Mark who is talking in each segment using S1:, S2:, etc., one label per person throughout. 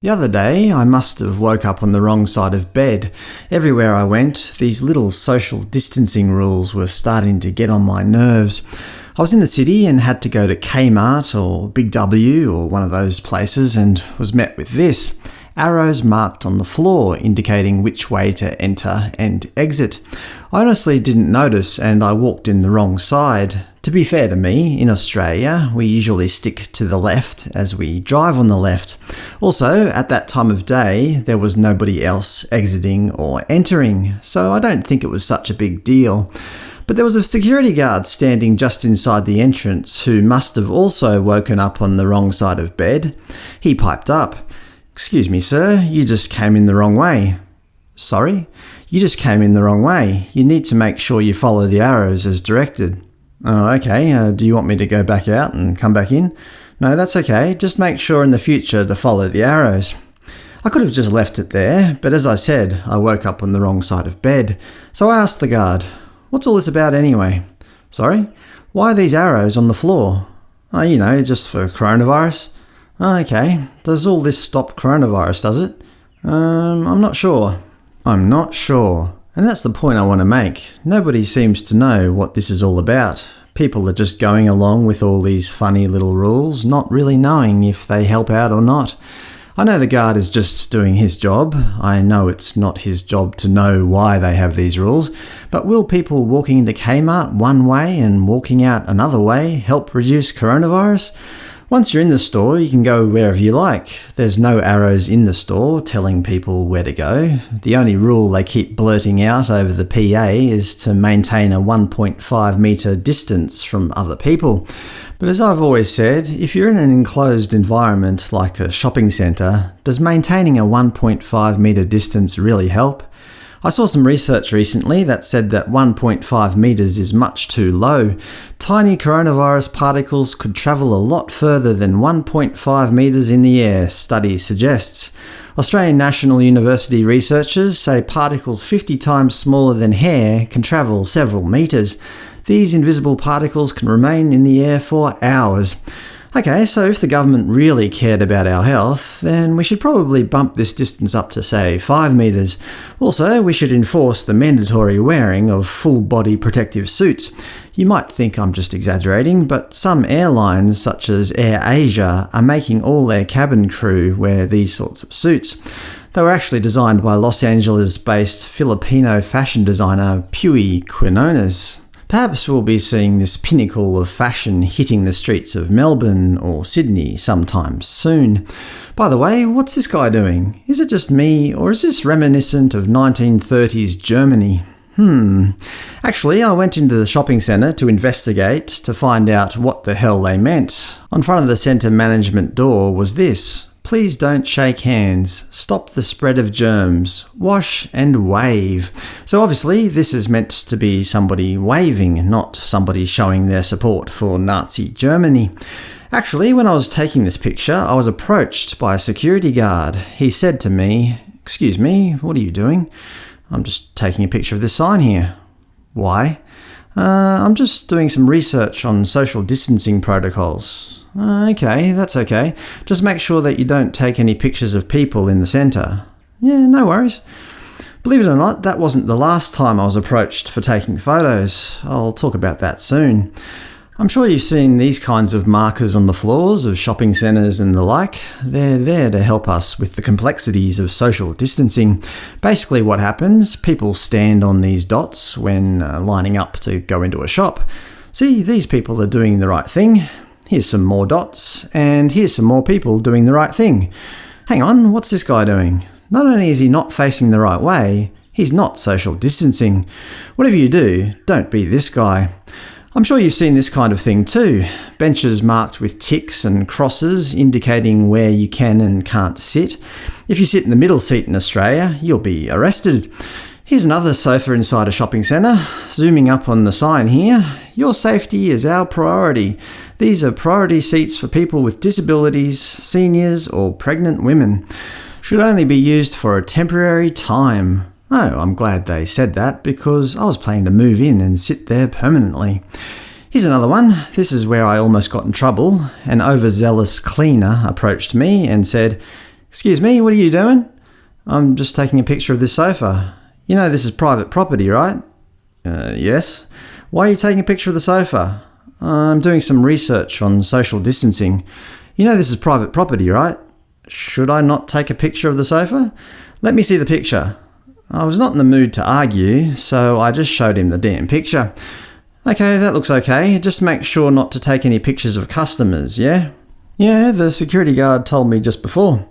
S1: The other day, I must have woke up on the wrong side of bed. Everywhere I went, these little social distancing rules were starting to get on my nerves. I was in the city and had to go to Kmart or Big W or one of those places and was met with this arrows marked on the floor indicating which way to enter and exit. I honestly didn't notice and I walked in the wrong side. To be fair to me, in Australia, we usually stick to the left as we drive on the left. Also, at that time of day, there was nobody else exiting or entering, so I don't think it was such a big deal. But there was a security guard standing just inside the entrance who must have also woken up on the wrong side of bed. He piped up, Excuse me, sir, you just came in the wrong way. Sorry? You just came in the wrong way. You need to make sure you follow the arrows as directed. Oh, okay. Uh, do you want me to go back out and come back in? No, that's okay. Just make sure in the future to follow the arrows. I could have just left it there, but as I said, I woke up on the wrong side of bed. So I asked the guard, What's all this about anyway? Sorry? Why are these arrows on the floor? Oh, you know, just for coronavirus. Oh, okay. Does all this stop coronavirus, does it? Um, I'm not sure. I'm not sure. And that's the point I want to make. Nobody seems to know what this is all about. People are just going along with all these funny little rules, not really knowing if they help out or not. I know the guard is just doing his job. I know it's not his job to know why they have these rules. But will people walking into Kmart one way and walking out another way help reduce coronavirus? Once you're in the store, you can go wherever you like. There's no arrows in the store telling people where to go. The only rule they keep blurting out over the PA is to maintain a 1.5 metre distance from other people. But as I've always said, if you're in an enclosed environment like a shopping centre, does maintaining a 1.5 metre distance really help? I saw some research recently that said that 1.5 metres is much too low. Tiny coronavirus particles could travel a lot further than 1.5 metres in the air, study suggests. Australian National University researchers say particles 50 times smaller than hair can travel several metres. These invisible particles can remain in the air for hours. Okay, so if the government really cared about our health, then we should probably bump this distance up to, say, 5 metres. Also, we should enforce the mandatory wearing of full-body protective suits. You might think I'm just exaggerating, but some airlines, such as Air Asia, are making all their cabin crew wear these sorts of suits. They were actually designed by Los Angeles-based Filipino fashion designer Puey Quinones. Perhaps we'll be seeing this pinnacle of fashion hitting the streets of Melbourne or Sydney sometime soon. By the way, what's this guy doing? Is it just me, or is this reminiscent of 1930s Germany? Hmm. Actually, I went into the shopping centre to investigate to find out what the hell they meant. On front of the centre management door was this Please don't shake hands. Stop the spread of germs. Wash and wave. So obviously this is meant to be somebody waving, not somebody showing their support for Nazi Germany. Actually, when I was taking this picture, I was approached by a security guard. He said to me, Excuse me, what are you doing? I'm just taking a picture of this sign here. Why? Uh, I'm just doing some research on social distancing protocols. Uh, okay, that's okay. Just make sure that you don't take any pictures of people in the centre. Yeah, no worries. Believe it or not, that wasn't the last time I was approached for taking photos. I'll talk about that soon. I'm sure you've seen these kinds of markers on the floors of shopping centres and the like. They're there to help us with the complexities of social distancing. Basically what happens, people stand on these dots when uh, lining up to go into a shop. See, these people are doing the right thing. Here's some more dots, and here's some more people doing the right thing. Hang on, what's this guy doing? Not only is he not facing the right way, he's not social distancing. Whatever you do, don't be this guy. I'm sure you've seen this kind of thing too. Benches marked with ticks and crosses indicating where you can and can't sit. If you sit in the middle seat in Australia, you'll be arrested. Here's another sofa inside a shopping centre. Zooming up on the sign here, your safety is our priority. These are priority seats for people with disabilities, seniors or pregnant women. Should only be used for a temporary time. Oh, I'm glad they said that, because I was planning to move in and sit there permanently. Here's another one. This is where I almost got in trouble. An overzealous cleaner approached me and said, Excuse me, what are you doing? I'm just taking a picture of this sofa. You know this is private property, right? Uh, yes. Why are you taking a picture of the sofa? I'm doing some research on social distancing. You know this is private property, right? Should I not take a picture of the sofa? Let me see the picture. I was not in the mood to argue, so I just showed him the damn picture. Okay, that looks okay. Just make sure not to take any pictures of customers, yeah? Yeah, the security guard told me just before.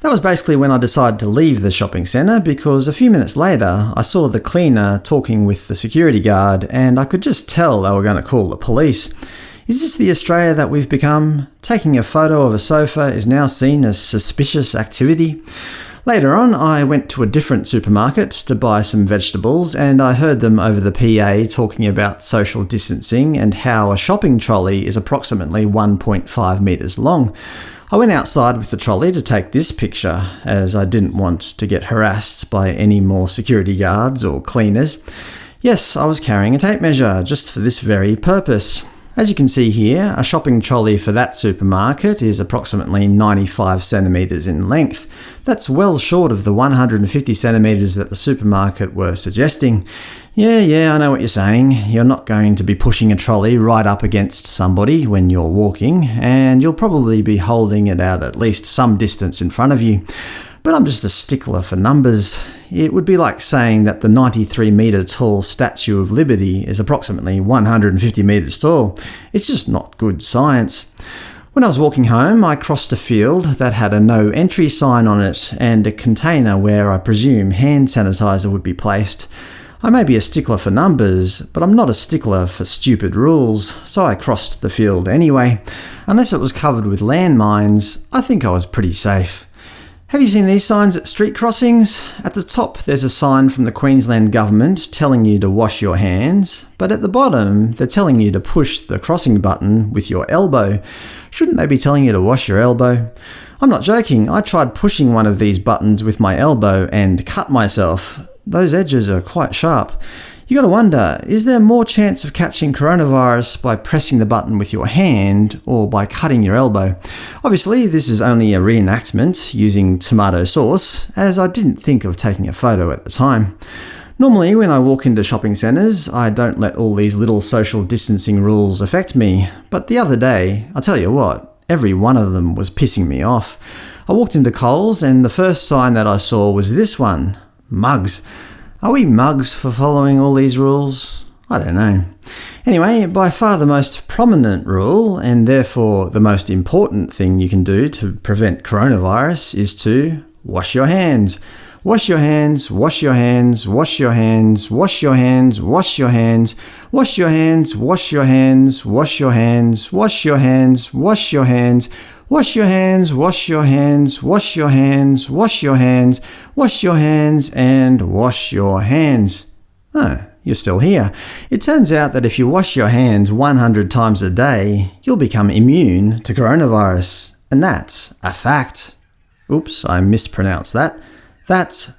S1: That was basically when I decided to leave the shopping centre because a few minutes later I saw the cleaner talking with the security guard and I could just tell they were going to call the police. Is this the Australia that we've become? Taking a photo of a sofa is now seen as suspicious activity? Later on, I went to a different supermarket to buy some vegetables, and I heard them over the PA talking about social distancing and how a shopping trolley is approximately 1.5 metres long. I went outside with the trolley to take this picture, as I didn't want to get harassed by any more security guards or cleaners. Yes, I was carrying a tape measure, just for this very purpose. As you can see here, a shopping trolley for that supermarket is approximately 95 centimetres in length. That's well short of the 150 centimetres that the supermarket were suggesting. Yeah, yeah, I know what you're saying. You're not going to be pushing a trolley right up against somebody when you're walking, and you'll probably be holding it out at least some distance in front of you. But I'm just a stickler for numbers. It would be like saying that the 93 metre tall Statue of Liberty is approximately 150 metres tall. It's just not good science. When I was walking home, I crossed a field that had a no entry sign on it and a container where I presume hand sanitizer would be placed. I may be a stickler for numbers, but I'm not a stickler for stupid rules, so I crossed the field anyway. Unless it was covered with landmines, I think I was pretty safe. Have you seen these signs at street crossings? At the top there's a sign from the Queensland Government telling you to wash your hands, but at the bottom they're telling you to push the crossing button with your elbow. Shouldn't they be telling you to wash your elbow? I'm not joking, I tried pushing one of these buttons with my elbow and cut myself. Those edges are quite sharp. You gotta wonder, is there more chance of catching coronavirus by pressing the button with your hand or by cutting your elbow? Obviously, this is only a reenactment using tomato sauce, as I didn't think of taking a photo at the time. Normally, when I walk into shopping centres, I don't let all these little social distancing rules affect me, but the other day, I'll tell you what, every one of them was pissing me off. I walked into Coles and the first sign that I saw was this one – mugs. Are we mugs for following all these rules? I don't know. Anyway, by far the most prominent rule, and therefore the most important thing you can do to prevent coronavirus is to wash your hands. Wash your hands, wash your hands, wash your hands, wash your hands, wash your hands, wash your hands, wash your hands, wash your hands, wash your hands, wash your hands, Wash your hands, wash your hands, wash your hands, wash your hands, wash your hands, and wash your hands. Oh, you're still here. It turns out that if you wash your hands 100 times a day, you'll become immune to coronavirus. And that's a fact. Oops, I mispronounced that. That's